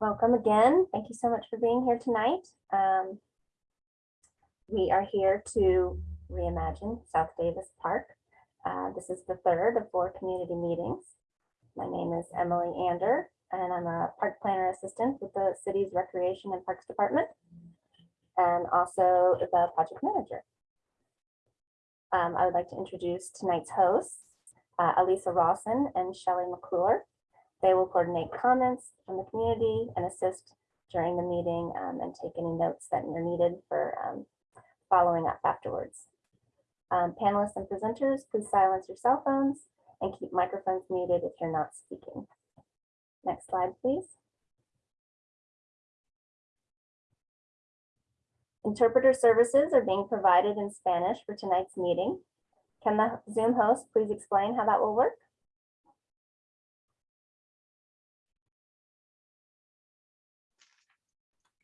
Welcome again. Thank you so much for being here tonight. Um, we are here to reimagine South Davis Park. Uh, this is the third of four community meetings. My name is Emily Ander, and I'm a park planner assistant with the city's Recreation and Parks Department, and also the project manager. Um, I would like to introduce tonight's hosts, uh, Elisa Rawson and Shelley McClure. They will coordinate comments from the community and assist during the meeting um, and take any notes that are needed for um, following up afterwards. Um, panelists and presenters, please silence your cell phones and keep microphones muted if you're not speaking. Next slide, please. Interpreter services are being provided in Spanish for tonight's meeting. Can the Zoom host please explain how that will work?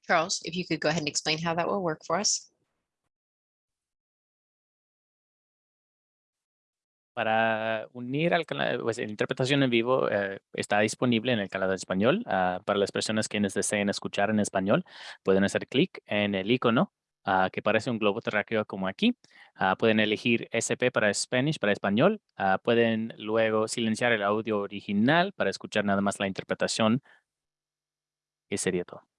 Charles, if you could go ahead and explain how that will work for us. Para unir al canal, pues la interpretación en vivo eh, está disponible en el canal de español. Ah, para las personas quienes deseen escuchar en español, pueden hacer clic en el icono ah, que parece un globo terráqueo como aquí. Ah, pueden elegir SP para Spanish, para español. Ah, pueden luego silenciar el audio original para escuchar nada más la interpretación. Y sería todo.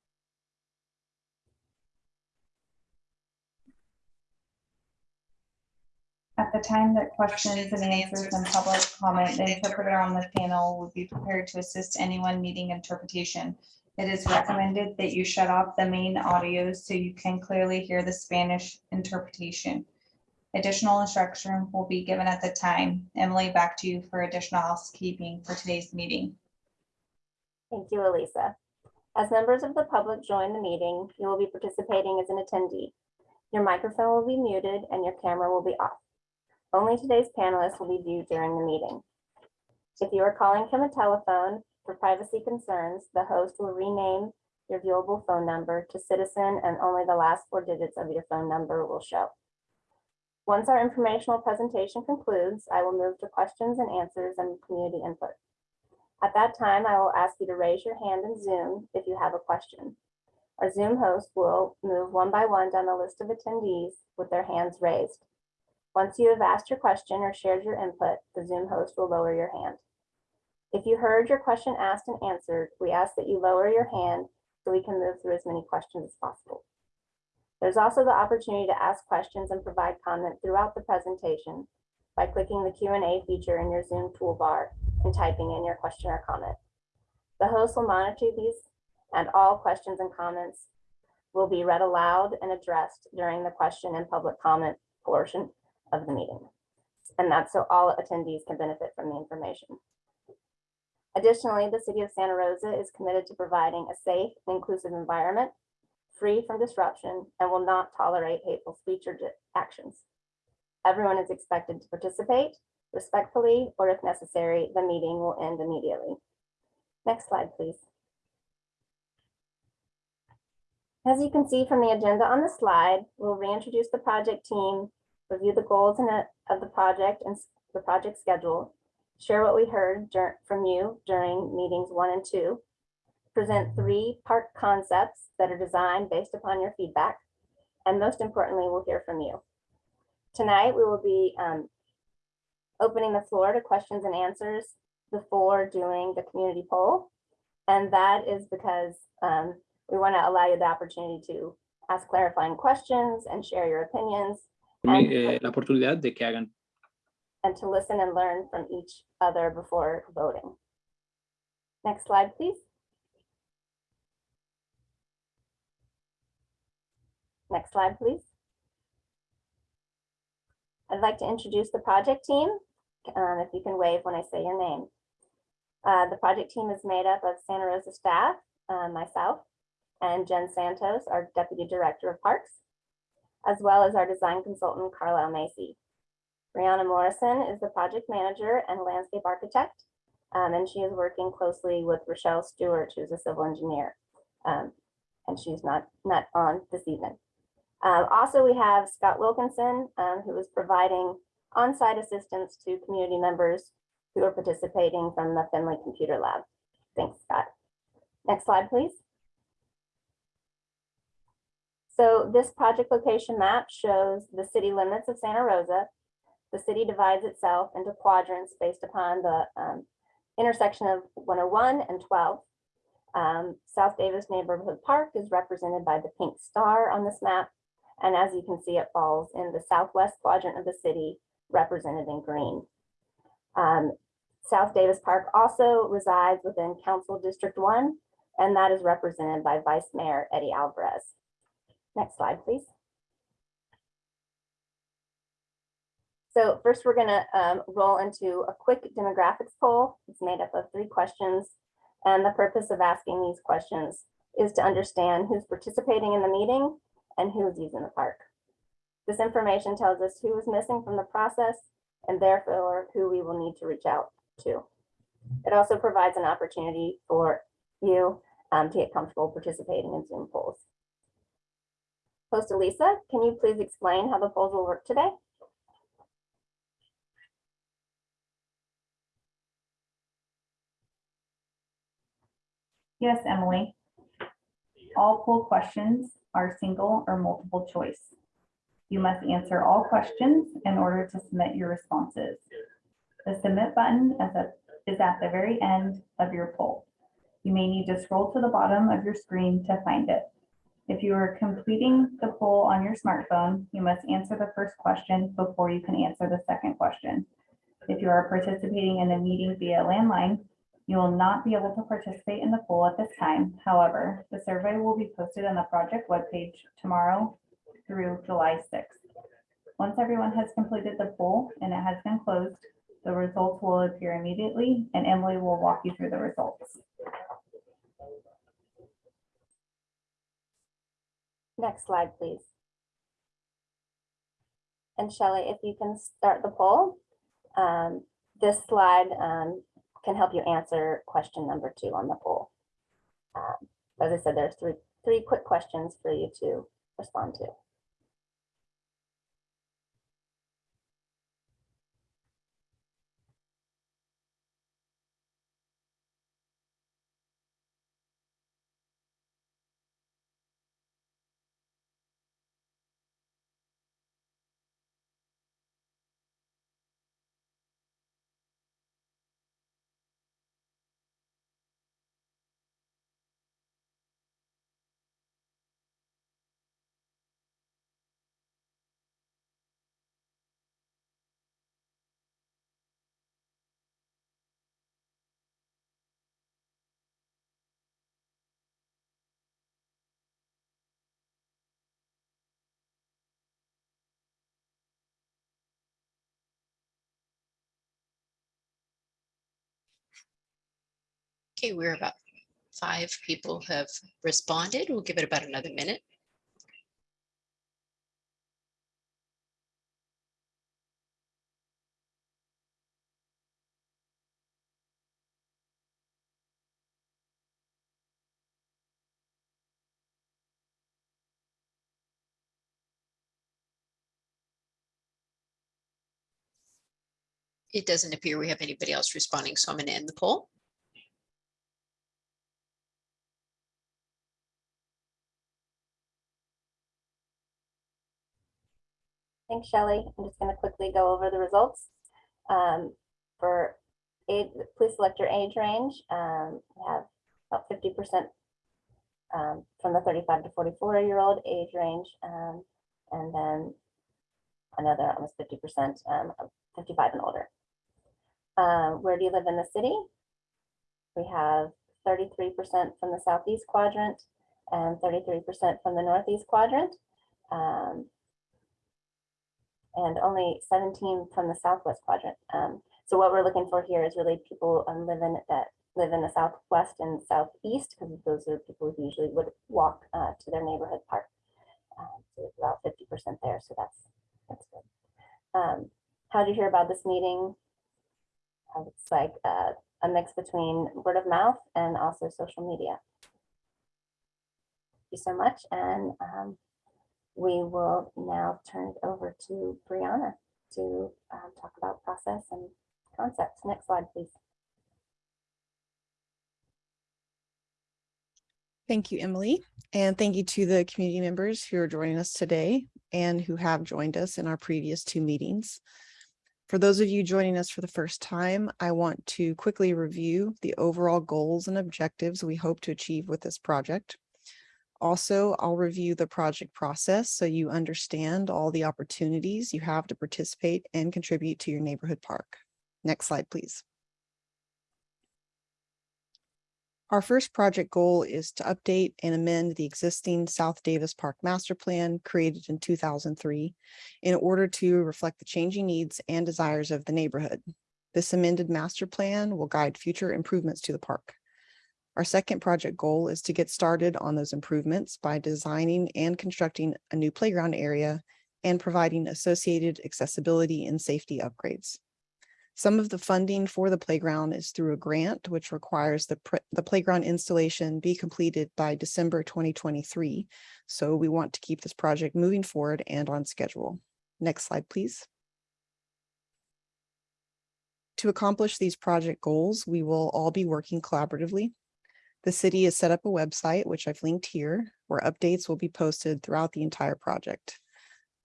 At the time that questions and answers and public comment, the interpreter on the panel would be prepared to assist anyone needing interpretation. It is recommended that you shut off the main audio so you can clearly hear the Spanish interpretation. Additional instruction will be given at the time. Emily, back to you for additional housekeeping for today's meeting. Thank you, Elisa. As members of the public join the meeting, you will be participating as an attendee. Your microphone will be muted and your camera will be off. Only today's panelists will be viewed during the meeting. If you are calling from a telephone for privacy concerns, the host will rename your viewable phone number to citizen and only the last four digits of your phone number will show. Once our informational presentation concludes, I will move to questions and answers and community input. At that time, I will ask you to raise your hand in Zoom if you have a question. Our Zoom host will move one by one down the list of attendees with their hands raised. Once you have asked your question or shared your input, the Zoom host will lower your hand. If you heard your question asked and answered, we ask that you lower your hand so we can move through as many questions as possible. There's also the opportunity to ask questions and provide comment throughout the presentation by clicking the Q&A feature in your Zoom toolbar and typing in your question or comment. The host will monitor these and all questions and comments will be read aloud and addressed during the question and public comment portion of the meeting. And that's so all attendees can benefit from the information. Additionally, the city of Santa Rosa is committed to providing a safe and inclusive environment, free from disruption, and will not tolerate hateful speech or actions. Everyone is expected to participate respectfully, or if necessary, the meeting will end immediately. Next slide, please. As you can see from the agenda on the slide, we'll reintroduce the project team, review the goals and, of the project and the project schedule, share what we heard from you during meetings one and two, present three park concepts that are designed based upon your feedback, and most importantly, we'll hear from you. Tonight, we will be um, opening the floor to questions and answers before doing the community poll. And that is because um, we want to allow you the opportunity to ask clarifying questions and share your opinions eh, la oportunidad de que hagan and to listen and learn from each other before voting. Next slide, please. Next slide, please. I'd like to introduce the project team, um, if you can wave when I say your name. Uh, the project team is made up of Santa Rosa staff, uh, myself, and Jen Santos, our Deputy Director of Parks, as well as our design consultant, Carlisle Macy. Brianna Morrison is the project manager and landscape architect, um, and she is working closely with Rochelle Stewart, who's a civil engineer. Um, and she's not, not on this evening. Um, also, we have Scott Wilkinson, um, who is providing on-site assistance to community members who are participating from the Finley Computer Lab. Thanks, Scott. Next slide, please. So this project location map shows the city limits of Santa Rosa. The city divides itself into quadrants based upon the um, intersection of 101 and 12. Um, South Davis Neighborhood Park is represented by the pink star on this map. And as you can see, it falls in the southwest quadrant of the city, represented in green. Um, South Davis Park also resides within Council District One, and that is represented by Vice Mayor Eddie Alvarez. Next slide, please. So first, we're gonna um, roll into a quick demographics poll. It's made up of three questions. And the purpose of asking these questions is to understand who's participating in the meeting and who's using the park. This information tells us who is missing from the process and therefore who we will need to reach out to. It also provides an opportunity for you um, to get comfortable participating in Zoom polls. Host Elisa, can you please explain how the polls will work today? Yes, Emily. All poll questions are single or multiple choice. You must answer all questions in order to submit your responses. The submit button is at, is at the very end of your poll. You may need to scroll to the bottom of your screen to find it. If you are completing the poll on your smartphone, you must answer the first question before you can answer the second question. If you are participating in the meeting via landline, you will not be able to participate in the poll at this time. However, the survey will be posted on the project webpage tomorrow through July sixth. Once everyone has completed the poll and it has been closed, the results will appear immediately and Emily will walk you through the results. Next slide, please. And Shelley, if you can start the poll. um, This slide um, can help you answer question number two on the poll. Um, As I said, there's three, three quick questions for you to respond to. Okay, we're about five people have responded. We'll give it about another minute. It doesn't appear we have anybody else responding, so I'm going to end the poll. Shelley. I'm just going to quickly go over the results. Um, For age, please select your age range. Um, We have about fifty percent um, from the thirty-five to forty-four year old age range. um, And then another almost fifty percent of fifty-five and older. Um, Where do you live in the city? We have thirty-three percent from the southeast quadrant and thirty-three percent from the northeast quadrant. Um, and only 17 from the southwest quadrant. Um, so what we're looking for here is really people um, living that live in the southwest and southeast, because those are people who usually would walk uh, to their neighborhood park. Um, so about 50% there, so that's that's good. Um, how did you hear about this meeting? It's like uh, a mix between word of mouth and also social media. Thank you so much, and um, we will now turn it over to Brianna to um, talk about process and concepts. Next slide, please. Thank you, Emily, and thank you to the community members who are joining us today and who have joined us in our previous two meetings. For those of you joining us for the first time, I want to quickly review the overall goals and objectives we hope to achieve with this project. Also, I'll review the project process so you understand all the opportunities you have to participate and contribute to your neighborhood park. Next slide, please. Our first project goal is to update and amend the existing South Davis Park Master Plan created in two thousand three in order to reflect the changing needs and desires of the neighborhood. This amended master plan will guide future improvements to the park. Our second project goal is to get started on those improvements by designing and constructing a new playground area and providing associated accessibility and safety upgrades. Some of the funding for the playground is through a grant, which requires the, the playground installation be completed by December 2023. So we want to keep this project moving forward and on schedule. Next slide, please. To accomplish these project goals, we will all be working collaboratively. The city has set up a website, which I've linked here, where updates will be posted throughout the entire project.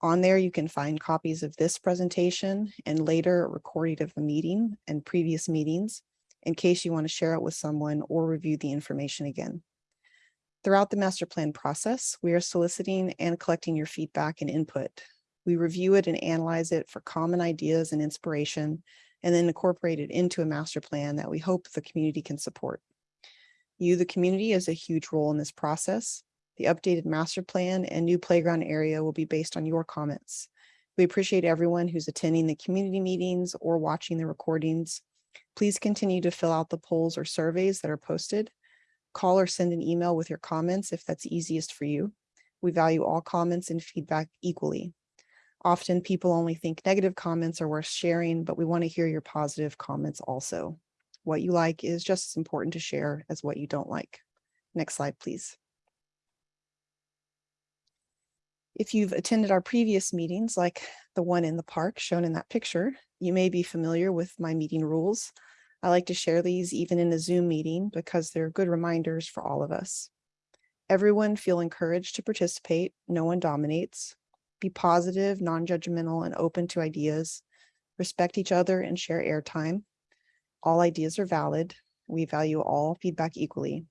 On there, you can find copies of this presentation and later a recording of the meeting and previous meetings in case you want to share it with someone or review the information again. Throughout the master plan process, we are soliciting and collecting your feedback and input. We review it and analyze it for common ideas and inspiration, and then incorporate it into a master plan that we hope the community can support. You, the community, has a huge role in this process. The updated master plan and new playground area will be based on your comments. We appreciate everyone who's attending the community meetings or watching the recordings. Please continue to fill out the polls or surveys that are posted. Call or send an email with your comments if that's easiest for you. We value all comments and feedback equally. Often people only think negative comments are worth sharing, but we want to hear your positive comments also. What you like is just as important to share as what you don't like. Next slide, please. If you've attended our previous meetings, like the one in the park shown in that picture, you may be familiar with my meeting rules. I like to share these even in a Zoom meeting because they're good reminders for all of us. Everyone feel encouraged to participate. No one dominates. Be positive, non-judgmental, and open to ideas. Respect each other and share airtime. All ideas are valid. We value all feedback equally.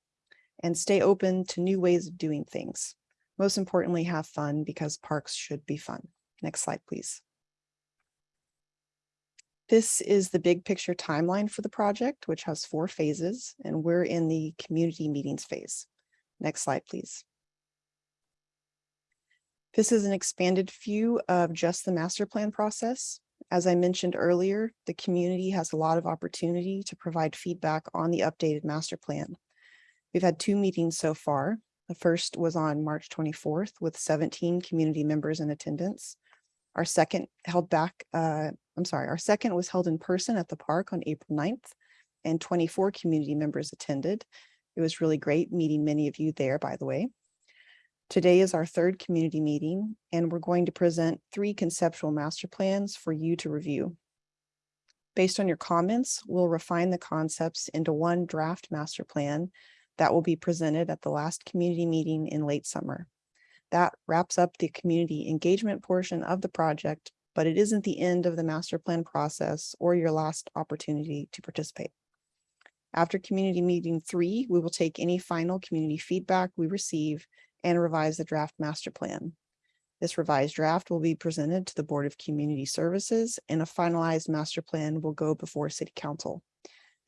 And stay open to new ways of doing things. Most importantly, have fun because parks should be fun. Next slide, please. This is the big picture timeline for the project, which has four phases, and we're in the community meetings phase. Next slide, please. This is an expanded view of just the master plan process. As I mentioned earlier, the community has a lot of opportunity to provide feedback on the updated master plan. We've had two meetings so far. The first was on March 24th with 17 community members in attendance. Our second held back, uh, I'm sorry, our second was held in person at the park on April 9th and 24 community members attended. It was really great meeting many of you there, by the way. Today is our third community meeting, and we're going to present three conceptual master plans for you to review. Based on your comments, we'll refine the concepts into one draft master plan that will be presented at the last community meeting in late summer. That wraps up the community engagement portion of the project, but it isn't the end of the master plan process or your last opportunity to participate. After community meeting three, we will take any final community feedback we receive and revise the draft master plan. This revised draft will be presented to the Board of Community Services and a finalized master plan will go before City Council.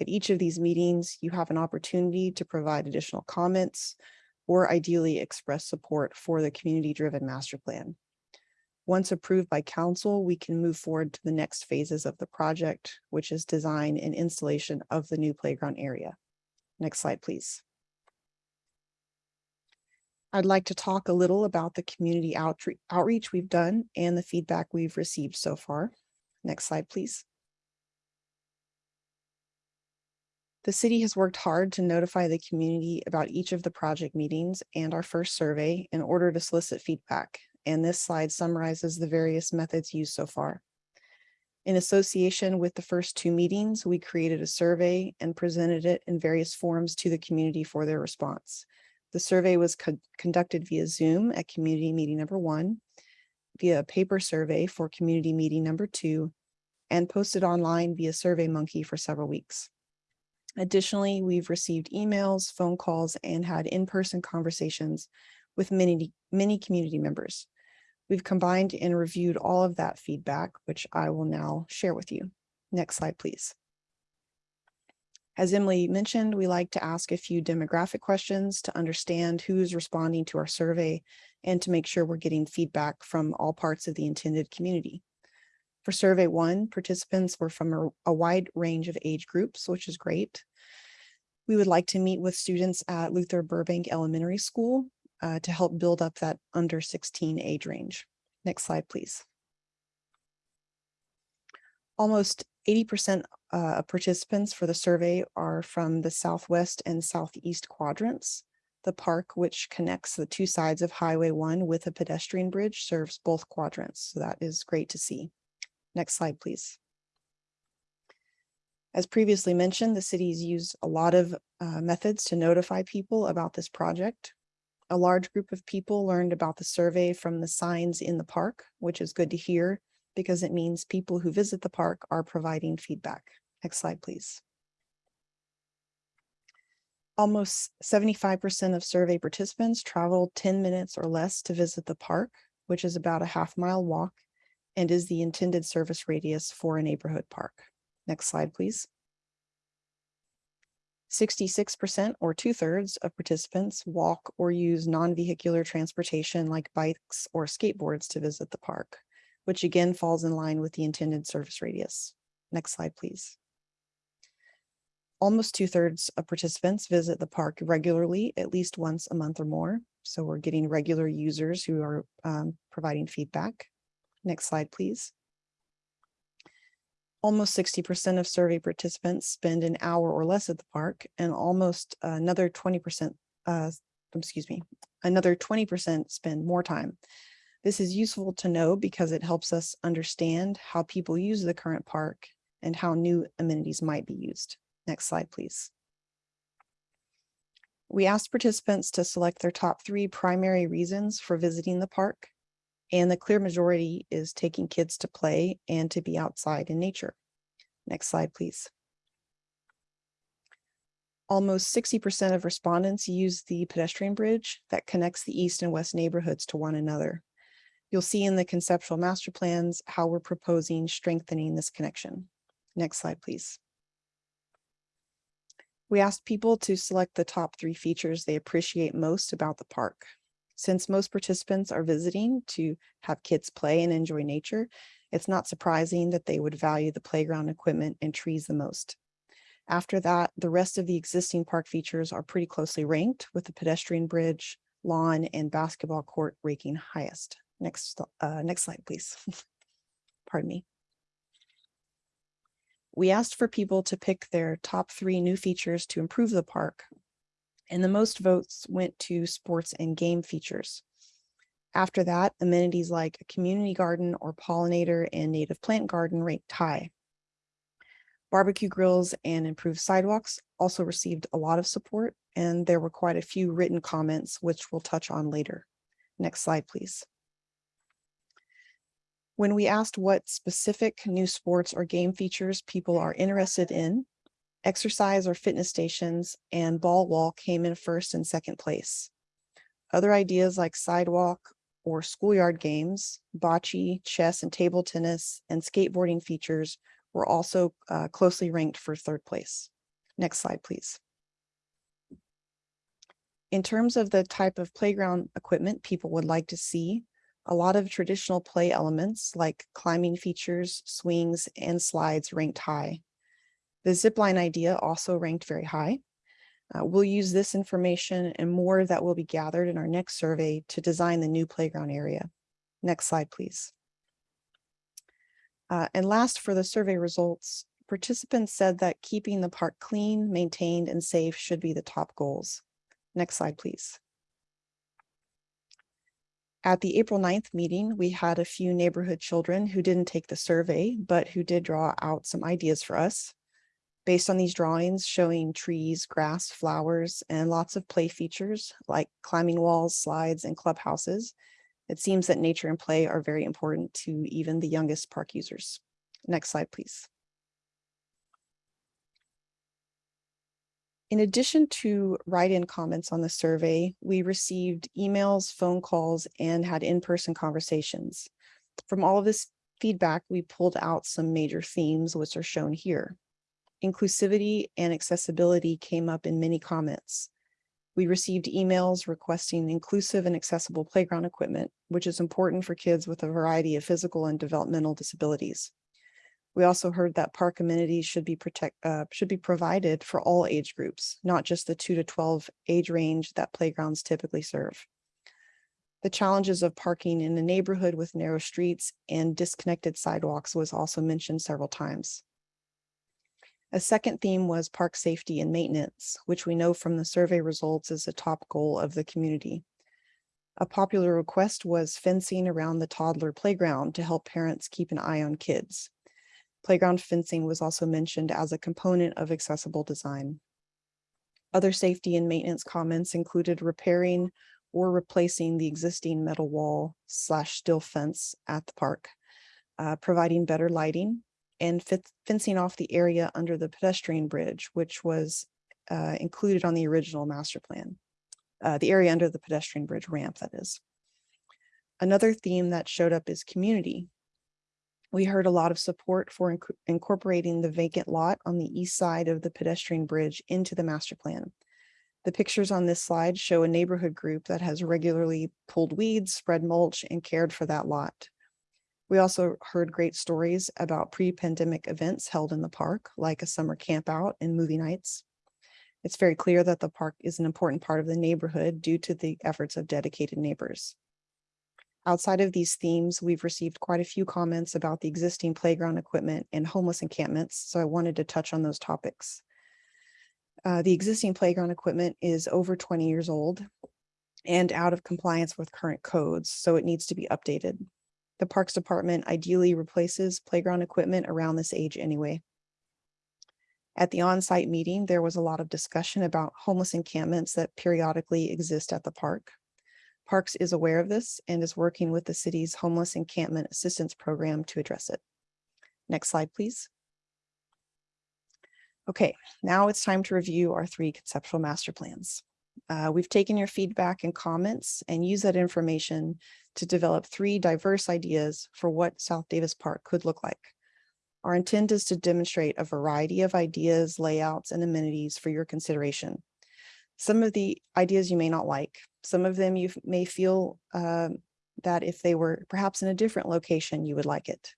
At each of these meetings, you have an opportunity to provide additional comments or ideally express support for the community-driven master plan. Once approved by council, we can move forward to the next phases of the project, which is design and installation of the new playground area. Next slide, please. I'd like to talk a little about the community outre- outreach we've done and the feedback we've received so far. Next slide, please. The city has worked hard to notify the community about each of the project meetings and our first survey in order to solicit feedback. And this slide summarizes the various methods used so far. In association with the first two meetings, we created a survey and presented it in various forms to the community for their response. The survey was con- conducted via Zoom at community meeting number one, via a paper survey for community meeting number two, and posted online via SurveyMonkey for several weeks. Additionally, we've received emails, phone calls, and had in-person conversations with many, many community members. We've combined and reviewed all of that feedback, which I will now share with you. Next slide, please. As Emily mentioned, we like to ask a few demographic questions to understand who's responding to our survey and to make sure we're getting feedback from all parts of the intended community. For survey one, participants were from a, a wide range of age groups, which is great. We would like to meet with students at Luther Burbank Elementary School uh, to help build up that under 16 age range. Next slide, please. Almost 80% uh, of participants for the survey are from the southwest and southeast quadrants. The park, which connects the two sides of Highway 1 with a pedestrian bridge, serves both quadrants, so that is great to see. Next slide, please. As previously mentioned, the city's used a lot of uh, methods to notify people about this project. A large group of people learned about the survey from the signs in the park, which is good to hear because it means people who visit the park are providing feedback. Next slide, please. Almost 75% of survey participants traveled 10 minutes or less to visit the park, which is about a half mile walk and is the intended service radius for a neighborhood park. Next slide, please. 66% or two thirds of participants walk or use non-vehicular transportation like bikes or skateboards to visit the park, which again falls in line with the intended service radius. Next slide, please. Almost two thirds of participants visit the park regularly, at least once a month or more. So we're getting regular users who are um, providing feedback. Next slide, please. Almost 60% of survey participants spend an hour or less at the park and almost another 20%, uh, excuse me, another 20% spend more time. This is useful to know because it helps us understand how people use the current park and how new amenities might be used. Next slide, please. We asked participants to select their top three primary reasons for visiting the park. And the clear majority is taking kids to play and to be outside in nature. Next slide, please. Almost 60% of respondents use the pedestrian bridge that connects the east and west neighborhoods to one another. You'll see in the conceptual master plans how we're proposing strengthening this connection. Next slide, please. We asked people to select the top three features they appreciate most about the park. Since most participants are visiting to have kids play and enjoy nature, it's not surprising that they would value the playground equipment and trees the most. After that, the rest of the existing park features are pretty closely ranked with the pedestrian bridge, lawn, and basketball court ranking highest. Next, uh, next slide, please. Pardon me. We asked for people to pick their top three new features to improve the park, and the most votes went to sports and game features. After that, amenities like a community garden or pollinator and native plant garden ranked high. Barbecue grills and improved sidewalks also received a lot of support, and there were quite a few written comments, which we'll touch on later. Next slide, please. When we asked what specific new sports or game features people are interested in, exercise or fitness stations and ball wall came in first and second place. Other ideas like sidewalk or schoolyard games, bocce, chess and table tennis, and skateboarding features were also uh, closely ranked for third place. Next slide, please. In terms of the type of playground equipment people would like to see, a lot of traditional play elements like climbing features, swings, and slides ranked high. The zipline idea also ranked very high. Uh, we'll use this information and more that will be gathered in our next survey to design the new playground area. Next slide, please. Uh, and last for the survey results, participants said that keeping the park clean, maintained, and safe should be the top goals. Next slide, please. At the April 9th meeting, we had a few neighborhood children who didn't take the survey, but who did draw out some ideas for us. Based on these drawings showing trees, grass, flowers, and lots of play features like climbing walls, slides, and clubhouses, it seems that nature and play are very important to even the youngest park users. Next slide, please. In addition to write-in comments on the survey, we received emails, phone calls, and had in-person conversations. From all of this feedback, we pulled out some major themes, which are shown here. Inclusivity and accessibility came up in many comments. We received emails requesting inclusive and accessible playground equipment, which is important for kids with a variety of physical and developmental disabilities. We also heard that park amenities should be protect, uh, should be provided for all age groups, not just the two to 12 age range that playgrounds typically serve. The challenges of parking in a neighborhood with narrow streets and disconnected sidewalks was also mentioned several times. A second theme was park safety and maintenance, which we know from the survey results is a top goal of the community. A popular request was fencing around the toddler playground to help parents keep an eye on kids. Playground fencing was also mentioned as a component of accessible design. Other safety and maintenance comments included repairing or replacing the existing metal wall slash steel fence at the park, uh, providing better lighting, and fencing off the area under the pedestrian bridge, which was uh, included on the original master plan. Uh, the area under the pedestrian bridge ramp, that is. Another theme that showed up is community. We heard a lot of support for inc- incorporating the vacant lot on the east side of the pedestrian bridge into the master plan. The pictures on this slide show a neighborhood group that has regularly pulled weeds, spread mulch, and cared for that lot. We also heard great stories about pre-pandemic events held in the park, like a summer camp out and movie nights. It's very clear that the park is an important part of the neighborhood due to the efforts of dedicated neighbors. Outside of these themes, we've received quite a few comments about the existing playground equipment and homeless encampments, so I wanted to touch on those topics. Uh, the existing playground equipment is over 20 years old and out of compliance with current codes, so it needs to be updated. The Parks Department ideally replaces playground equipment around this age anyway. At the on-site meeting, there was a lot of discussion about homeless encampments that periodically exist at the park. Parks is aware of this and is working with the city's homeless encampment assistance program to address it. Next slide, please. Okay, now it's time to review our three conceptual master plans. Uh, we've taken your feedback and comments and used that information to develop three diverse ideas for what South Davis Park could look like. Our intent is to demonstrate a variety of ideas, layouts, and amenities for your consideration. Some of the ideas you may not like. Some of them you may feel um, that if they were perhaps in a different location, you would like it.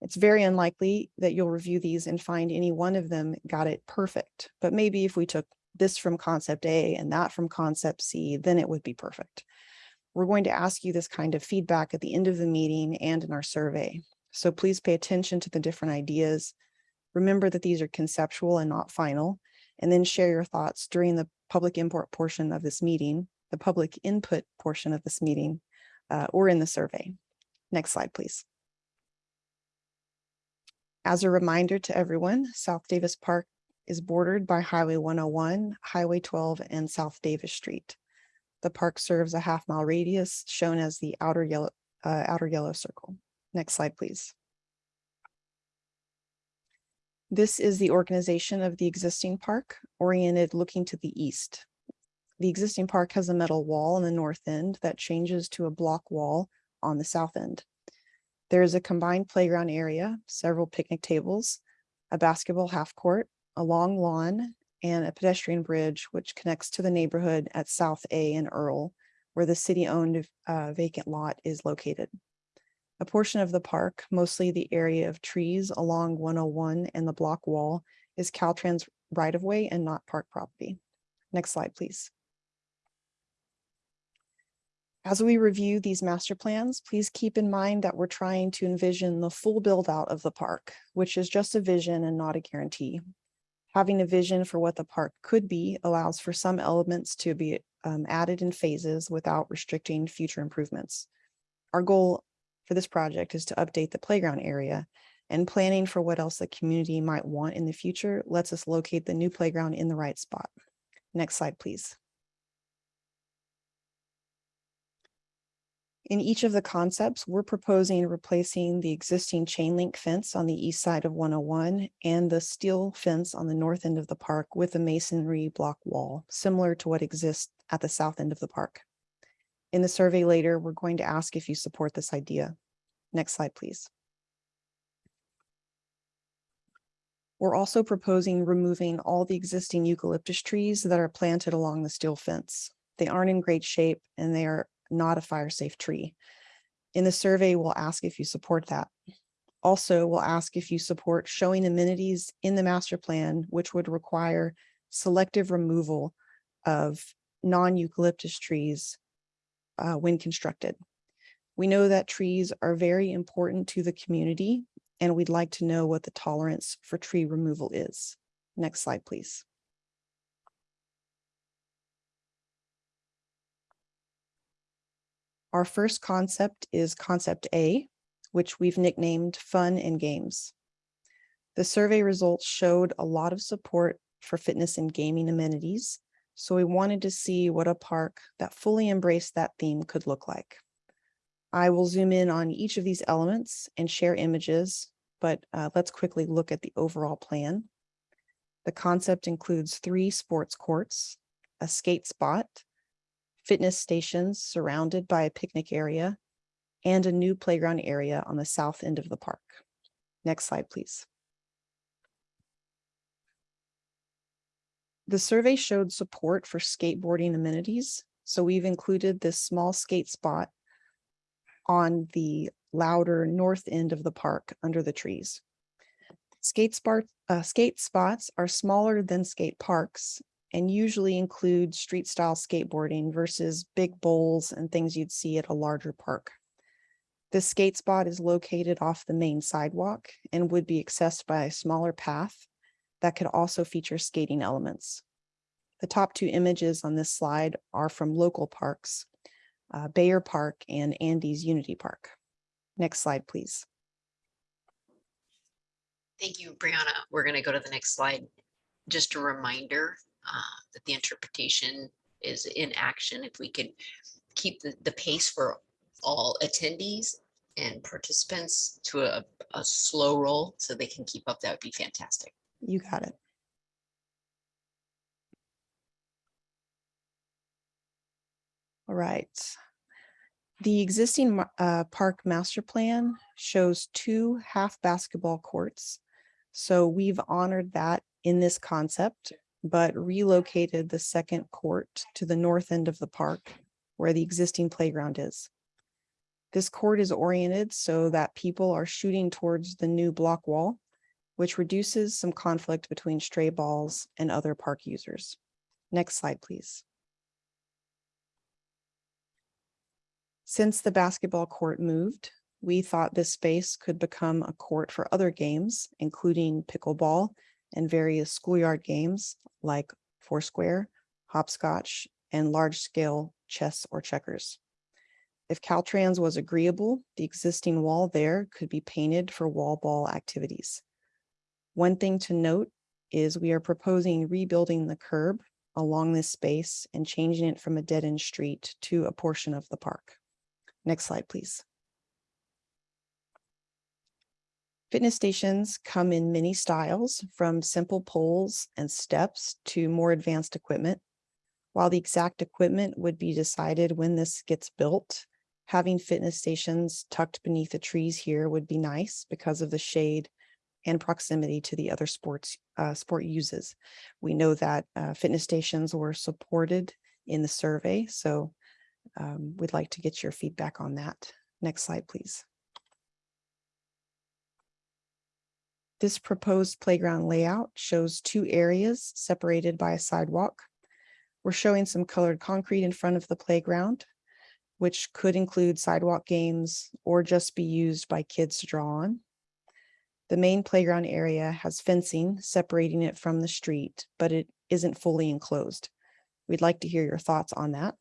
It's very unlikely that you'll review these and find any one of them got it perfect. But maybe if we took this from concept A and that from concept C, then it would be perfect. We're going to ask you this kind of feedback at the end of the meeting and in our survey. So please pay attention to the different ideas. Remember that these are conceptual and not final, and then share your thoughts during the public import portion of this meeting, the public input portion of this meeting, uh, or in the survey. Next slide, please. As a reminder to everyone, South Davis Park is bordered by Highway 101, Highway 12, and South Davis Street. The park serves a half mile radius shown as the outer yellow, uh, outer yellow circle. Next slide, please. This is the organization of the existing park oriented looking to the east. The existing park has a metal wall on the north end that changes to a block wall on the south end. There is a combined playground area, several picnic tables, a basketball half court, a long lawn, and a pedestrian bridge which connects to the neighborhood at South A and Earl, where the city-owned uh, vacant lot is located. A portion of the park, mostly the area of trees along 101 and the block wall, is Caltrans right-of-way and not park property. Next slide, please. As we review these master plans, please keep in mind that we're trying to envision the full build out of the park, which is just a vision and not a guarantee. Having a vision for what the park could be allows for some elements to be um, added in phases without restricting future improvements. Our goal for this project is to update the playground area And planning for what else the community might want in the future lets us locate the new playground in the right spot. Next slide, please. In each of the concepts, we're proposing replacing the existing chain link fence on the east side of 101 and the steel fence on the north end of the park with a masonry block wall, similar to what exists at the south end of the park. In the survey later, we're going to ask if you support this idea. Next slide, please. We're also proposing removing all the existing eucalyptus trees that are planted along the steel fence. They aren't in great shape and they are not a fire safe tree. In the survey, we'll ask if you support that. Also, we'll ask if you support showing amenities in the master plan, which would require selective removal of non-eucalyptus trees uh, when constructed. We know that trees are very important to the community, and we'd like to know what the tolerance for tree removal is. Next slide, please. Our first concept is concept A, which we've nicknamed fun and games. The survey results showed a lot of support for fitness and gaming amenities, so we wanted to see what a park that fully embraced that theme could look like. I will zoom in on each of these elements and share images, but uh, let's quickly look at the overall plan. The concept includes three sports courts, a skate spot, fitness stations surrounded by a picnic area, and a new playground area on the south end of the park. Next slide, please. The survey showed support for skateboarding amenities, so we've included this small skate spot on the louder north end of the park under the trees. Skate, uh, skate spots are smaller than skate parks and usually include street style skateboarding versus big bowls and things you'd see at a larger park. This skate spot is located off the main sidewalk and would be accessed by a smaller path that could also feature skating elements. The top two images on this slide are from local parks, uh, Bayer Park and Andy's Unity Park. Next slide, please. Thank you, Brianna. We're going to go to the next slide. Just a reminder uh, that the interpretation is in action. If we could keep the, the pace for all attendees and participants to a, a slow roll so they can keep up, that would be fantastic. You got it. All right. The existing uh, park master plan shows two half basketball courts. So we've honored that in this concept, but relocated the second court to the north end of the park where the existing playground is. This court is oriented so that people are shooting towards the new block wall, which reduces some conflict between stray balls and other park users. Next slide, please. Since the basketball court moved, we thought this space could become a court for other games, including pickleball and various schoolyard games like Foursquare, hopscotch, and large-scale chess or checkers. If Caltrans was agreeable, the existing wall there could be painted for wall ball activities. One thing to note is we are proposing rebuilding the curb along this space and changing it from a dead-end street to a portion of the park. Next slide, please. Fitness stations come in many styles, from simple poles and steps to more advanced equipment. While the exact equipment would be decided when this gets built, having fitness stations tucked beneath the trees here would be nice because of the shade and proximity to the other sports uh, sport uses. We know that uh, fitness stations were supported in the survey, so um, we'd like to get your feedback on that. Next slide, please. This proposed playground layout shows two areas separated by a sidewalk. We're showing some colored concrete in front of the playground, which could include sidewalk games or just be used by kids to draw on. The main playground area has fencing separating it from the street, but it isn't fully enclosed. We'd like to hear your thoughts on that.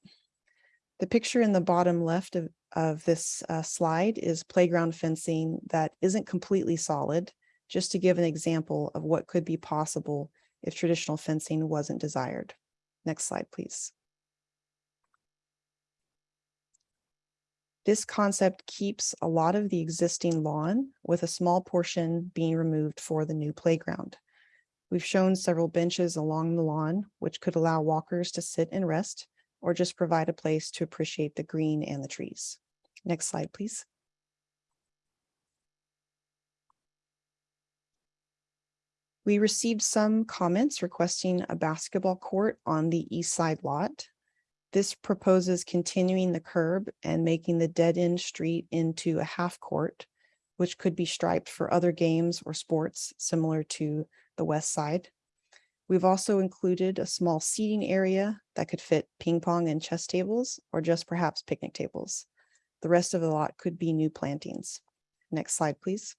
The picture in the bottom left of of this uh, slide is playground fencing that isn't completely solid, just to give an example of what could be possible if traditional fencing wasn't desired. Next slide, please. This concept keeps a lot of the existing lawn with a small portion being removed for the new playground. We've shown several benches along the lawn, which could allow walkers to sit and rest or just provide a place to appreciate the green and the trees. Next slide, please. We received some comments requesting a basketball court on the east side lot. This proposes continuing the curb and making the dead end street into a half court, which could be striped for other games or sports similar to the west side. We've also included a small seating area that could fit ping pong and chess tables, or just perhaps picnic tables. The rest of the lot could be new plantings. Next slide, please.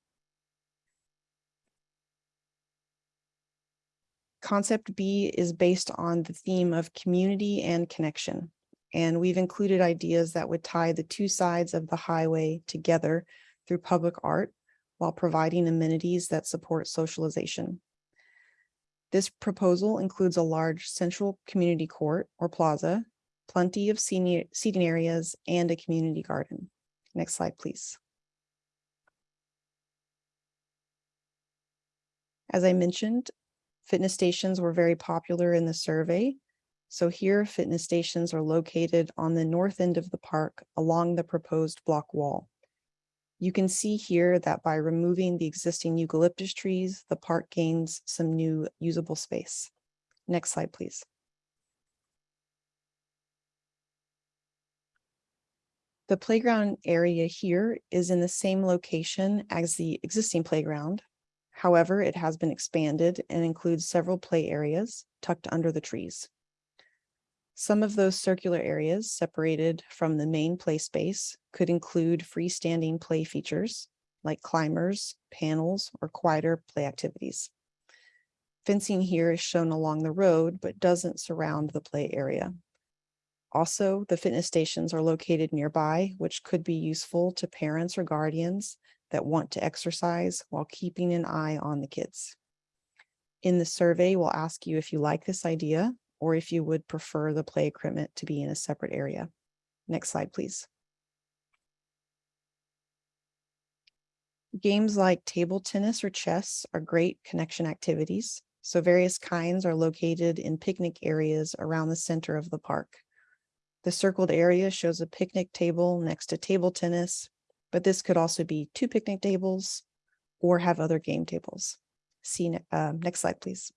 Concept B is based on the theme of community and connection. And we've included ideas that would tie the two sides of the highway together through public art while providing amenities that support socialization. This proposal includes a large central community court or plaza, plenty of senior seating areas, and a community garden. Next slide, please. As I mentioned, fitness stations were very popular in the survey. So here, fitness stations are located on the north end of the park along the proposed block wall. You can see here that by removing the existing eucalyptus trees, the park gains some new usable space. Next slide, please. The playground area here is in the same location as the existing playground. However, it has been expanded and includes several play areas tucked under the trees. Some of those circular areas separated from the main play space could include freestanding play features like climbers, panels, or quieter play activities. Fencing here is shown along the road, but doesn't surround the play area. Also, the fitness stations are located nearby, which could be useful to parents or guardians that want to exercise while keeping an eye on the kids. In the survey, we'll ask you if you like this idea or if you would prefer the play equipment to be in a separate area. Next slide, please. Games like table tennis or chess are great connection activities. So various kinds are located in picnic areas around the center of the park. The circled area shows a picnic table next to table tennis, but this could also be two picnic tables or have other game tables. See, uh, next slide, please.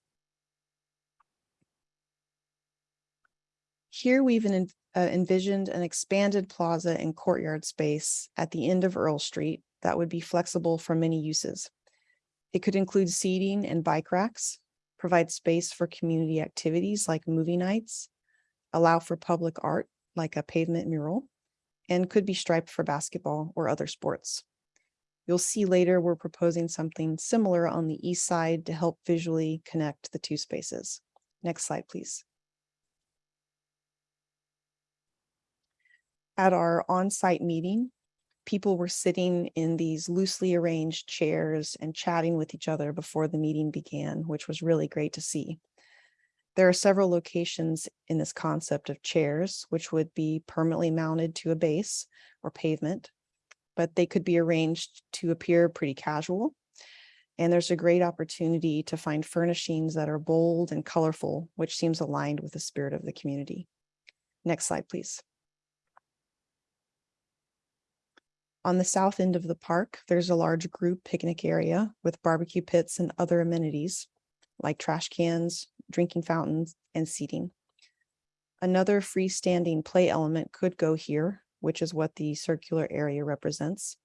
Here we've en- uh, envisioned an expanded plaza and courtyard space at the end of Earl Street that would be flexible for many uses. It could include seating and bike racks, provide space for community activities like movie nights, allow for public art like a pavement mural, and could be striped for basketball or other sports. You'll see later we're proposing something similar on the east side to help visually connect the two spaces. Next slide, please. At our on-site meeting, people were sitting in these loosely arranged chairs and chatting with each other before the meeting began, which was really great to see. There are several locations in this concept of chairs, which would be permanently mounted to a base or pavement, but they could be arranged to appear pretty casual. And there's a great opportunity to find furnishings that are bold and colorful, which seems aligned with the spirit of the community. Next slide, please. On the south end of the park, there's a large group picnic area with barbecue pits and other amenities like trash cans, drinking fountains, and seating. Another freestanding play element could go here, which is what the circular area represents.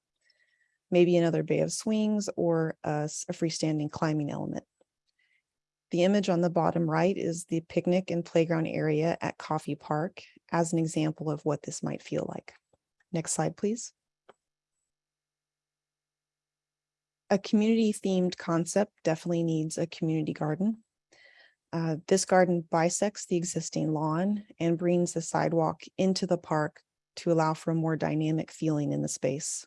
Maybe another bay of swings or a freestanding climbing element. The image on the bottom right is the picnic and playground area at Coffey Park as an example of what this might feel like. Next slide, please. A community themed concept definitely needs a community garden. Uh, this garden bisects the existing lawn and brings the sidewalk into the park to allow for a more dynamic feeling in the space.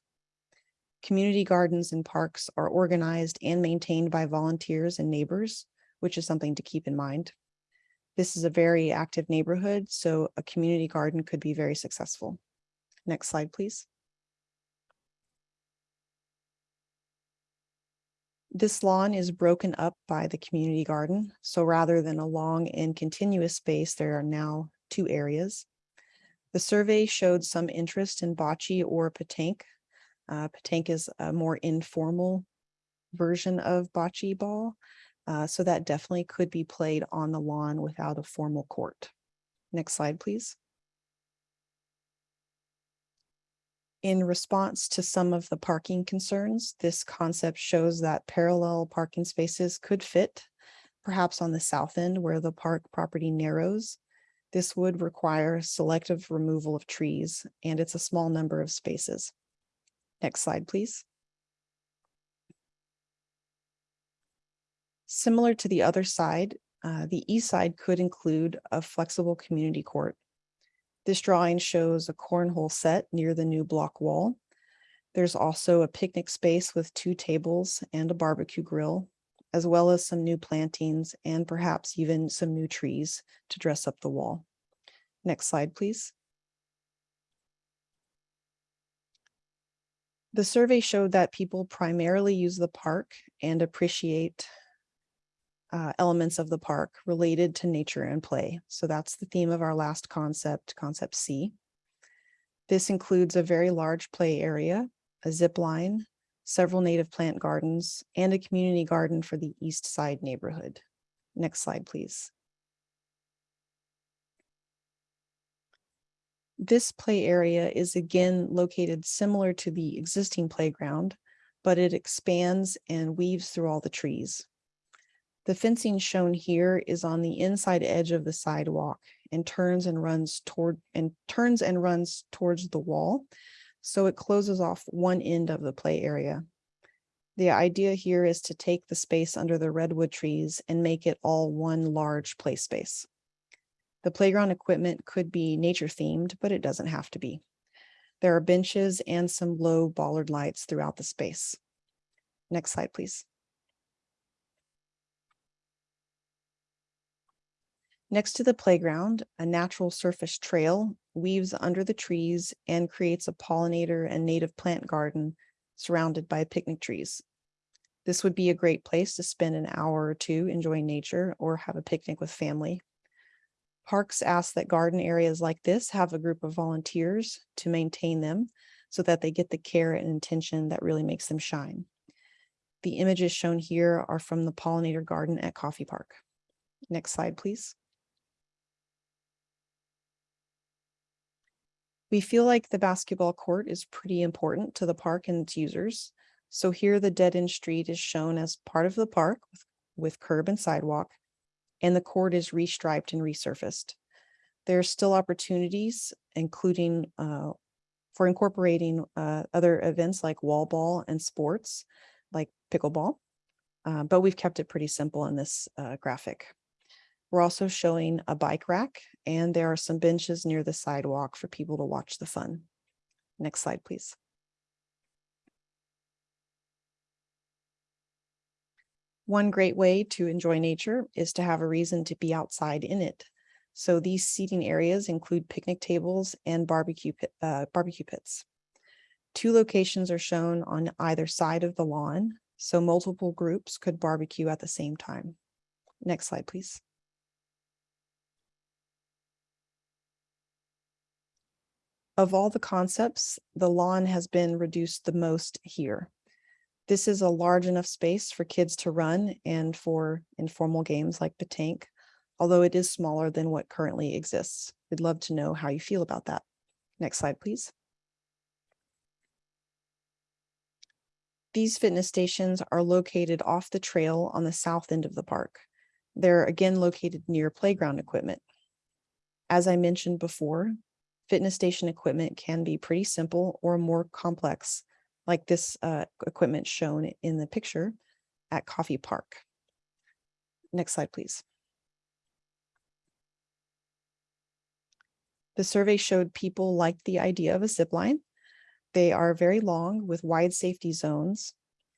Community gardens and parks are organized and maintained by volunteers and neighbors, which is something to keep in mind. This is a very active neighborhood, so a community garden could be very successful. Next slide, please. This lawn is broken up by the community garden. So rather than a long and continuous space, there are now two areas. The survey showed some interest in bocce or petanque. Uh, petanque is a more informal version of bocce ball. Uh, so that definitely could be played on the lawn without a formal court. Next slide, please. In response to some of the parking concerns, this concept shows that parallel parking spaces could fit, perhaps on the south end where the park property narrows. This would require selective removal of trees, and it's a small number of spaces. Next slide, please. Similar to the other side, uh, the east side could include a flexible community court. This drawing shows a cornhole set near the new block wall. There's also a picnic space with two tables and a barbecue grill, as well as some new plantings and perhaps even some new trees to dress up the wall. Next slide, please. The survey showed that people primarily use the park and appreciate uh, elements of the park related to nature and play. So that's the theme of our last concept, concept C. This includes a very large play area, a zip line, several native plant gardens, and a community garden for the east side neighborhood. Next slide, please. This play area is again located similar to the existing playground, but it expands and weaves through all the trees. The fencing shown here is on the inside edge of the sidewalk and turns and runs toward and turns and runs towards the wall. So it closes off one end of the play area. The idea here is to take the space under the redwood trees and make it all one large play space. The playground equipment could be nature themed, but it doesn't have to be. There are benches and some low bollard lights throughout the space. Next slide, please. Next to the playground, a natural surface trail weaves under the trees and creates a pollinator and native plant garden surrounded by picnic trees. This would be a great place to spend an hour or two enjoying nature or have a picnic with family. Parks ask that garden areas like this have a group of volunteers to maintain them so that they get the care and attention that really makes them shine. The images shown here are from the pollinator garden at Coffey Park. Next slide, please. We feel like the basketball court is pretty important to the park and its users. So here the dead end street is shown as part of the park with, with curb and sidewalk, and the court is restriped and resurfaced. There are still opportunities, including uh, for incorporating uh, other events like wall ball and sports like pickleball, uh, but we've kept it pretty simple in this uh, graphic. We're also showing a bike rack and there are some benches near the sidewalk for people to watch the fun. Next slide, please. One great way to enjoy nature is to have a reason to be outside in it. So these seating areas include picnic tables and barbecue, pit, uh, barbecue pits. Two locations are shown on either side of the lawn, so multiple groups could barbecue at the same time. Next slide, please. Of all the concepts, the lawn has been reduced the most here. This is a large enough space for kids to run and for informal games like petanque, although it is smaller than what currently exists. We'd love to know how you feel about that. Next slide, please. These fitness stations are located off the trail on the south end of the park. They're again located near playground equipment. As I mentioned before, fitness station equipment can be pretty simple or more complex, like this uh, equipment shown in the picture at Coffey Park. Next slide, please. The survey showed people liked the idea of a zip line. They are very long with wide safety zones.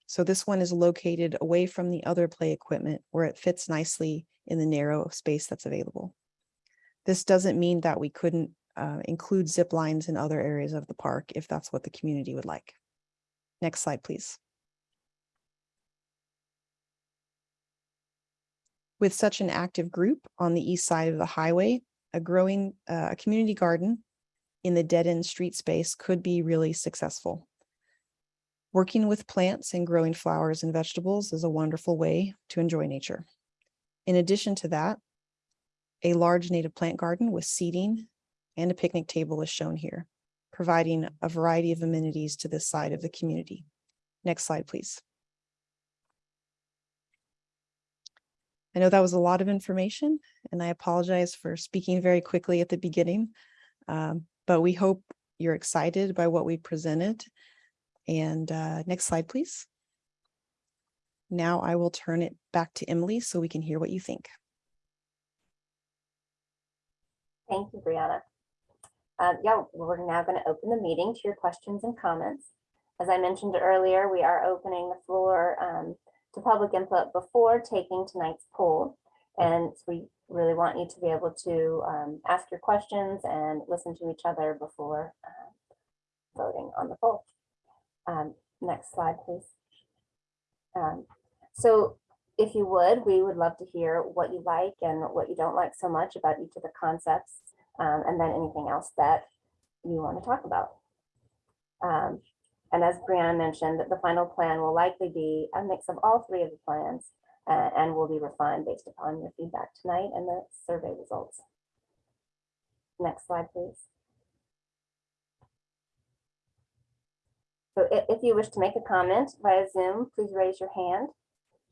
So this one is located away from the other play equipment where it fits nicely in the narrow space that's available. This doesn't mean that we couldn't uh, include zip lines in other areas of the park if that's what the community would like. Next slide, please. With such an active group on the east side of the highway, a growing, uh, a community garden in the dead-end street space could be really successful. Working with plants and growing flowers and vegetables is a wonderful way to enjoy nature. In addition to that, a large native plant garden with seating and a picnic table is shown here, providing a variety of amenities to this side of the community. Next slide, please. I know that was a lot of information and I apologize for speaking very quickly at the beginning. um, But we hope you're excited by what we presented. And uh, next slide, please. Now I will turn it back to Emily so we can hear what you think. Thank you, Brianna. Uh, Yeah, we're now going to open the meeting to your questions and comments. As I mentioned earlier, we are opening the floor um, to public input before taking tonight's poll. And we really want you to be able to um, ask your questions and listen to each other before uh, voting on the poll. Um, Next slide, please. Um, So if you would, we would love to hear what you like and what you don't like so much about each of the concepts, um, and then anything else that you want to talk about. Um, and as Brianna mentioned, the final plan will likely be a mix of all three of the plans uh, and will be refined based upon your feedback tonight and the survey results. Next slide, please. So if you wish to make a comment via Zoom, please raise your hand.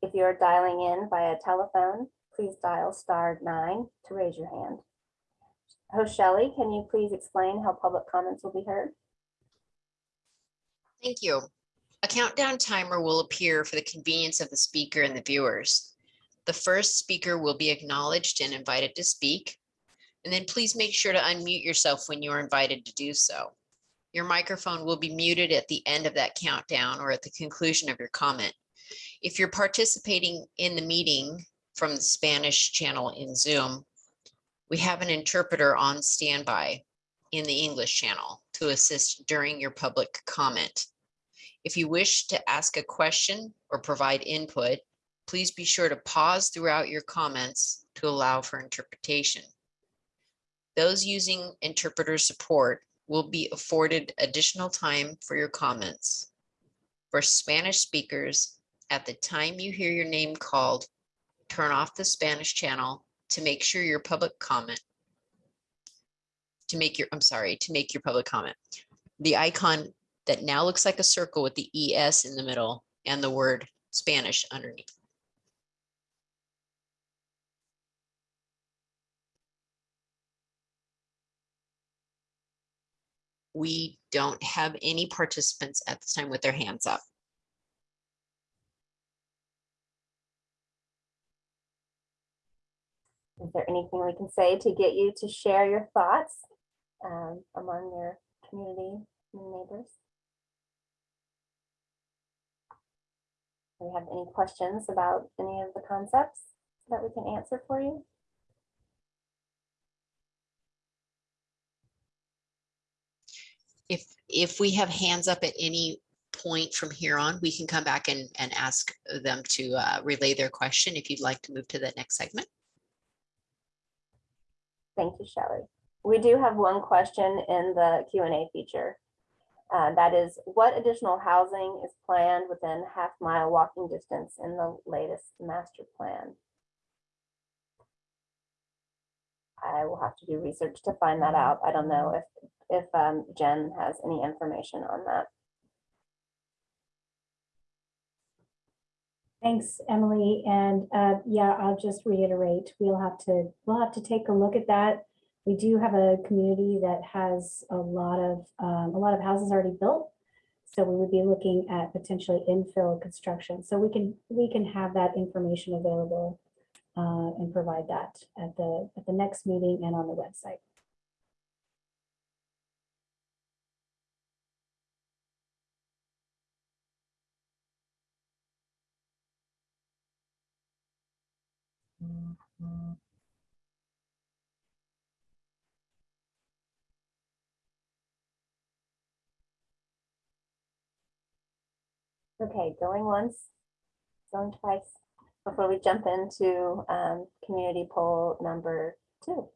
If you are dialing in via telephone, please dial star nine to raise your hand. Host Shelley, can you please explain how public comments will be heard? Thank you. A countdown timer will appear for the convenience of the speaker and the viewers. The first speaker will be acknowledged and invited to speak. And then please make sure to unmute yourself when you are invited to do so. Your microphone will be muted at the end of that countdown or at the conclusion of your comment. If you're participating in the meeting from the Spanish channel in Zoom, we have an interpreter on standby in the English channel to assist during your public comment. If you wish to ask a question or provide input, please be sure to pause throughout your comments to allow for interpretation. Those using interpreter support will be afforded additional time for your comments. For Spanish speakers, at the time you hear your name called, turn off the Spanish channel to make sure your public comment to make your, I'm sorry, to make your public comment. The icon that now looks like a circle with the ES in the middle and the word Spanish underneath. We don't have any participants at this time with their hands up. Is there anything we can say to get you to share your thoughts um, among your community neighbors? Do you have any questions about any of the concepts that we can answer for you? If, if we have hands up at any point from here on, we can come back and, and ask them to uh, relay their question if you'd like to move to the next segment. Thank you, Shelley. We do have one question in the Q and A feature. Uh, That is, what additional housing is planned within half mile walking distance in the latest master plan? I will have to do research to find that out. I don't know if, if um, Jen has any information on that. Thanks, Emily. And uh, yeah, I'll just reiterate, we'll have to, we'll have to take a look at that. We do have a community that has a lot of, um, a lot of houses already built. So we would be looking at potentially infill construction. So we can, we can have that information available uh, and provide that at the, at the next meeting and on the website. Okay, going once, going twice, before we jump into um, community poll number two.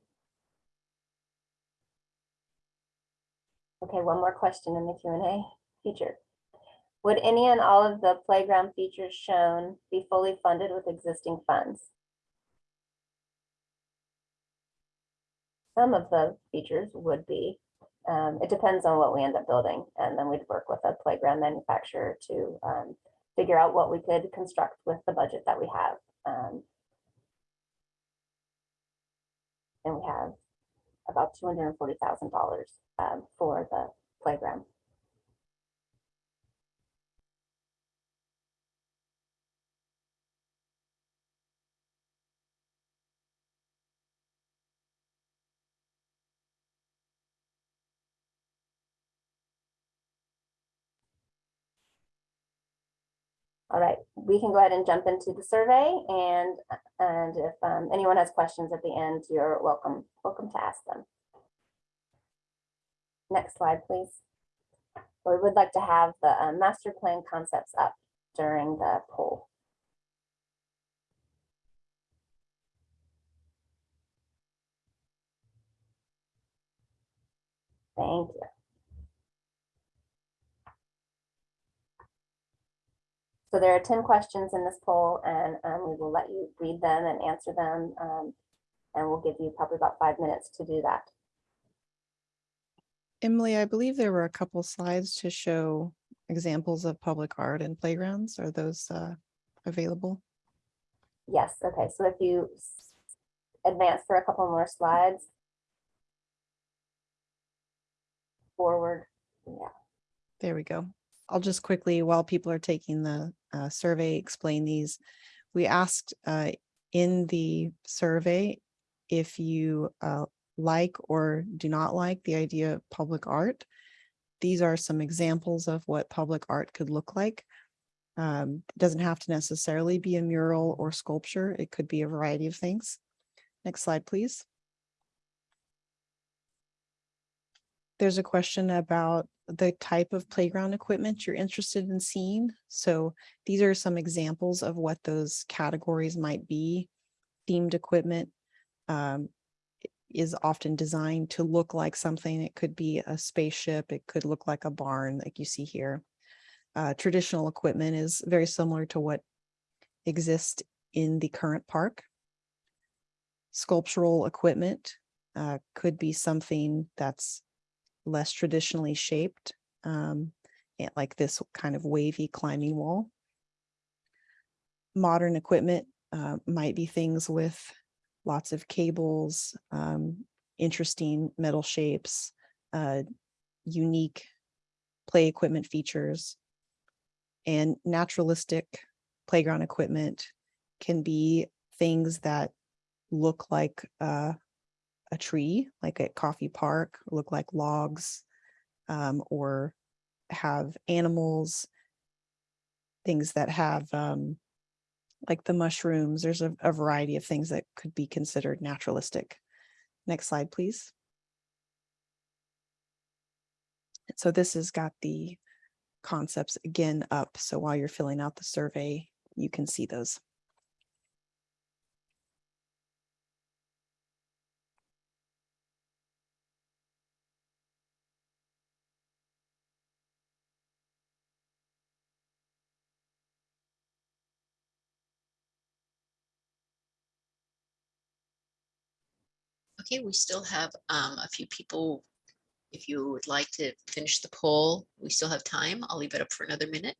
Okay, one more question in the Q and A feature. Would any and all of the playground features shown be fully funded with existing funds? Some of the features would be. Um, It depends on what we end up building, and then we'd work with a playground manufacturer to um, figure out what we could construct with the budget that we have. Um, And we have about two hundred and forty thousand dollars um, for the playground. All right, we can go ahead and jump into the survey and, and if um, anyone has questions at the end, you're welcome, welcome to ask them. Next slide, please. We would like to have the uh, master plan concepts up during the poll. Thank you. So there are ten questions in this poll and um, we will let you read them and answer them. um, And we'll give you probably about five minutes to do that. Emily, I believe there were a couple slides to show examples of public art and playgrounds. Are those uh, available? Yes, okay, so if you advance for a couple more slides. Forward, yeah, There we go. I'll just quickly, while people are taking the uh, survey, explain these. We asked uh, in the survey if you uh, like or do not like the idea of public art. These are some examples of what public art could look like. Um, it doesn't have to necessarily be a mural or sculpture. It could be a variety of things. Next slide, please. There's a question about the type of playground equipment you're interested in seeing. So these are some examples of what those categories might be. Themed equipment um, is often designed to look like something. It could be a spaceship. It could look like a barn like you see here. Uh, traditional equipment is very similar to what exists in the current park. Sculptural equipment uh, could be something that's less traditionally shaped, um, like this kind of wavy climbing wall. Modern equipment uh, might be things with lots of cables, um, interesting metal shapes, uh, unique play equipment features. And naturalistic playground equipment can be things that look like uh, a tree, like at Coffey Park, look like logs, um, or have animals, things that have, um, like the mushrooms. There's a, a variety of things that could be considered naturalistic. Next slide, please. So this has got the concepts again up. So while you're filling out the survey, you can see those. Okay, we still have um, a few people. If you would like to finish the poll, we still have time. I'll leave it up for another minute.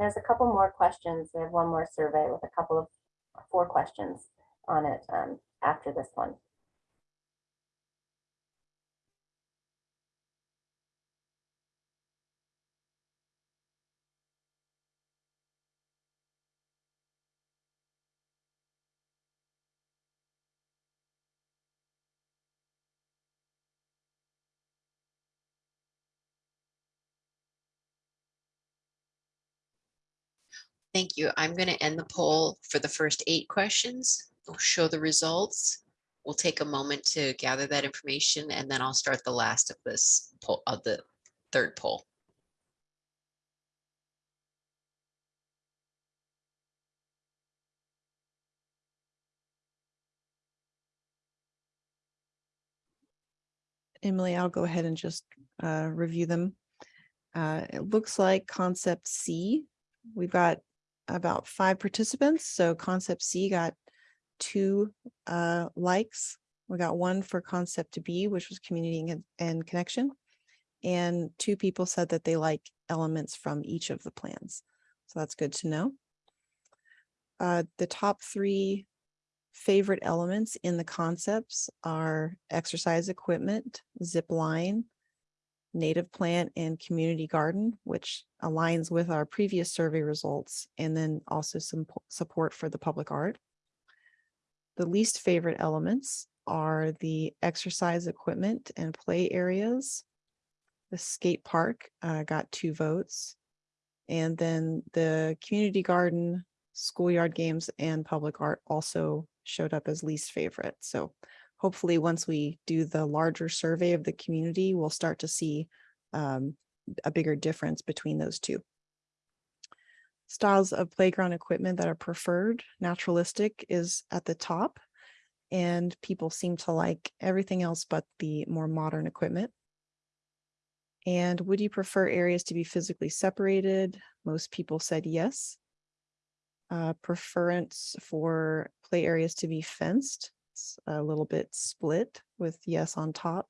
And there's a couple more questions. We have one more survey with a couple of four questions on it um, after this one. Thank you. I'm going to end the poll for the first eight questions. We'll show the results. We'll take a moment to gather that information and then I'll start the last of this poll of the third poll. Emily, I'll go ahead and just uh, review them. Uh, It looks like concept C, we've got about five participants. So concept C got two uh, likes. We got one for concept B, which was community and- connection. And two people said that they like elements from each of the plans. So that's good to know. Uh, The top three favorite elements in the concepts are exercise equipment, zip line, native plant and community garden, which aligns with our previous survey results, and then also some support for the public art. The least favorite elements are the exercise equipment and play areas. The skate park uh, got two votes. And then the community garden, schoolyard games and public art also showed up as least favorite. So hopefully, once we do the larger survey of the community, we'll start to see um, a bigger difference between those two. Styles of playground equipment that are preferred, naturalistic is at the top. And people seem to like everything else but the more modern equipment. And would you prefer areas to be physically separated? Most people said yes. Uh, preference for play areas to be fenced, it's a little bit split with yes on top.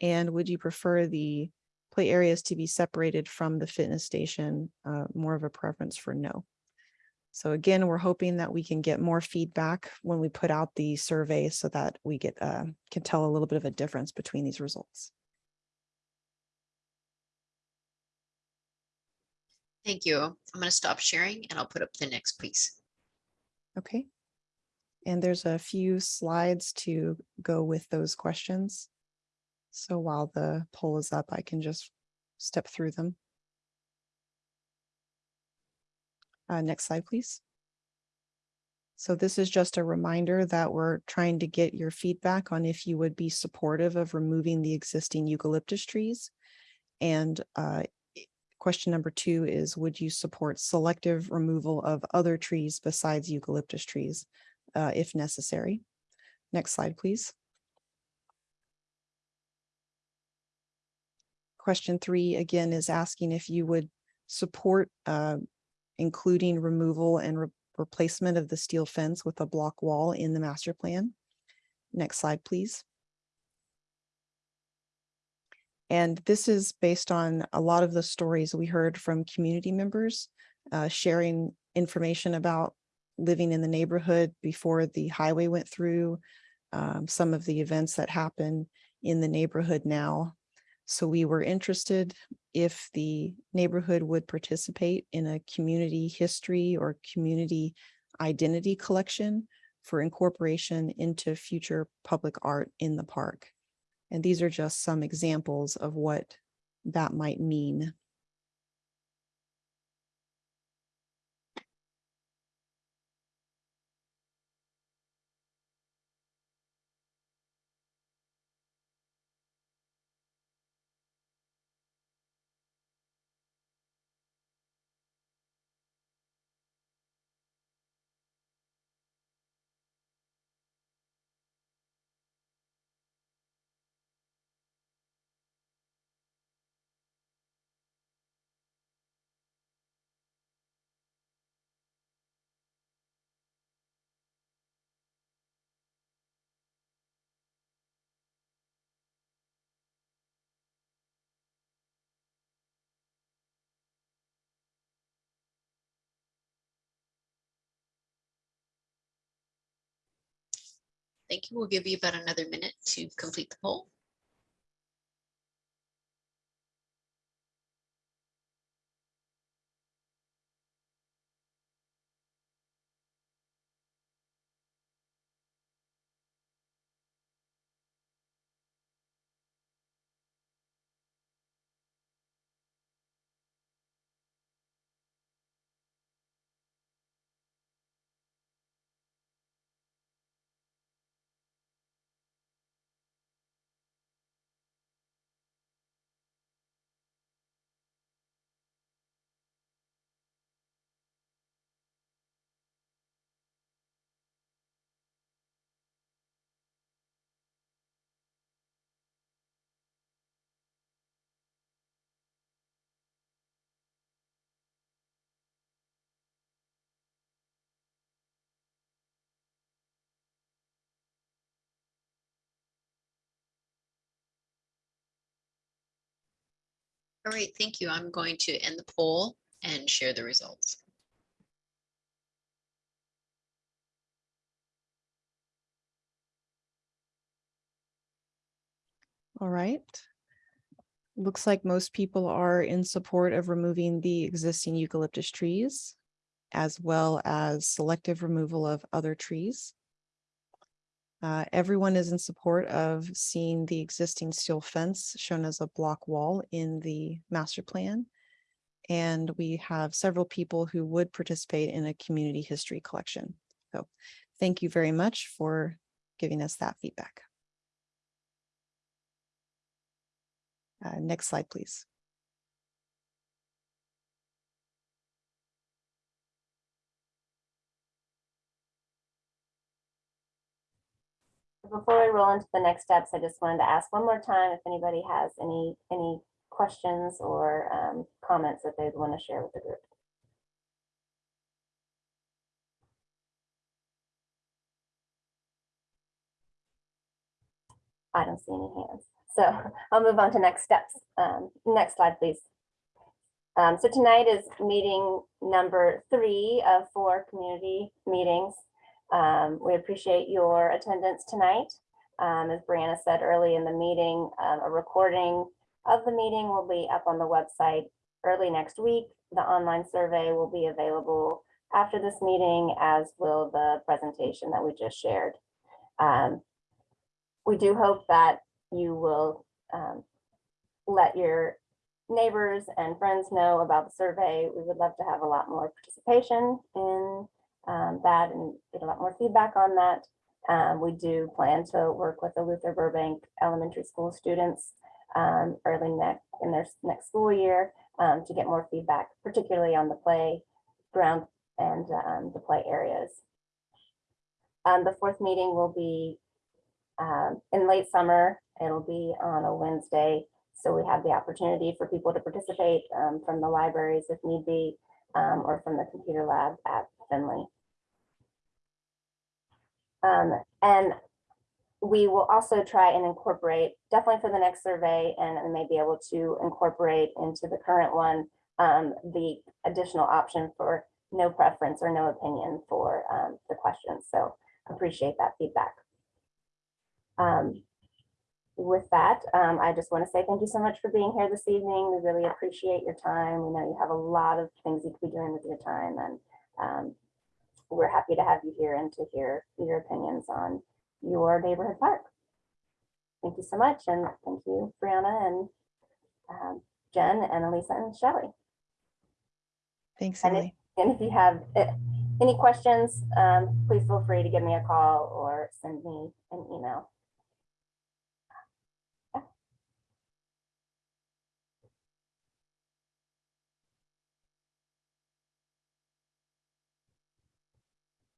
And would you prefer the play areas to be separated from the fitness station? Uh, more of a preference for no. So again, we're hoping that we can get more feedback when we put out the survey so that we get, uh, can tell a little bit of a difference between these results. Thank you. I'm going to stop sharing and I'll put up the next piece. Okay. And there's a few slides to go with those questions. So while the poll is up, I can just step through them. Uh, next slide, please. So this is just a reminder that we're trying to get your feedback on if you would be supportive of removing the existing eucalyptus trees. And uh, question number two is, would you support selective removal of other trees besides eucalyptus trees uh, if necessary? Next slide, please. Question three, again, is asking if you would support uh, including removal and re- replacement of the steel fence with a block wall in the master plan. Next slide, please. And this is based on a lot of the stories we heard from community members uh, sharing information about living in the neighborhood before the highway went through, um, some of the events that happen in the neighborhood now. So we were interested if the neighborhood would participate in a community history or community identity collection for incorporation into future public art in the park. And these are just some examples of what that might mean. Thank you. We'll give you about another minute to complete the poll. All right, thank you. I'm going to end the poll and share the results. All right. Looks like most people are in support of removing the existing eucalyptus trees as well as selective removal of other trees. Uh, everyone is in support of seeing the existing steel fence shown as a block wall in the master plan. And we have several people who would participate in a community history collection. So thank you very much for giving us that feedback. Uh, next slide, please. Before we roll into the next steps, I just wanted to ask one more time if anybody has any, any questions or um, comments that they'd want to share with the group. I don't see any hands. So I'll move on to next steps. Um, Next slide, please. Um, So tonight is meeting number three of four community meetings. Um, We appreciate your attendance tonight. Um, As Brianna said early in the meeting, um, a recording of the meeting will be up on the website early next week. The online survey will be available after this meeting, as will the presentation that we just shared. Um, We do hope that you will um, let your neighbors and friends know about the survey. We would love to have a lot more participation in um, that and get a lot more feedback on that. Um, we do plan to work with the Luther Burbank Elementary School students um, early next in their next school year um, to get more feedback, particularly on the playground and um, the play areas. Um, the fourth meeting will be in late summer. It'll be on a Wednesday. So we have the opportunity for people to participate from the libraries if need be, or from the computer lab at Finley. Um, and we will also try and incorporate, definitely for the next survey, and, and may be able to incorporate into the current one, um, the additional option for no preference or no opinion for um, the questions. So appreciate that feedback. Um, with that, um, I just want to say thank you so much for being here this evening. We really appreciate your time. We know you have a lot of things you could be doing with your time and um, we're happy to have you here and to hear your opinions on your neighborhood park. Thank you so much. And thank you, Brianna and um, Jen and Elisa and Shelley. Thanks, And Emily. And if you have uh, any questions, um, please feel free to give me a call or send me an email.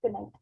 Good night.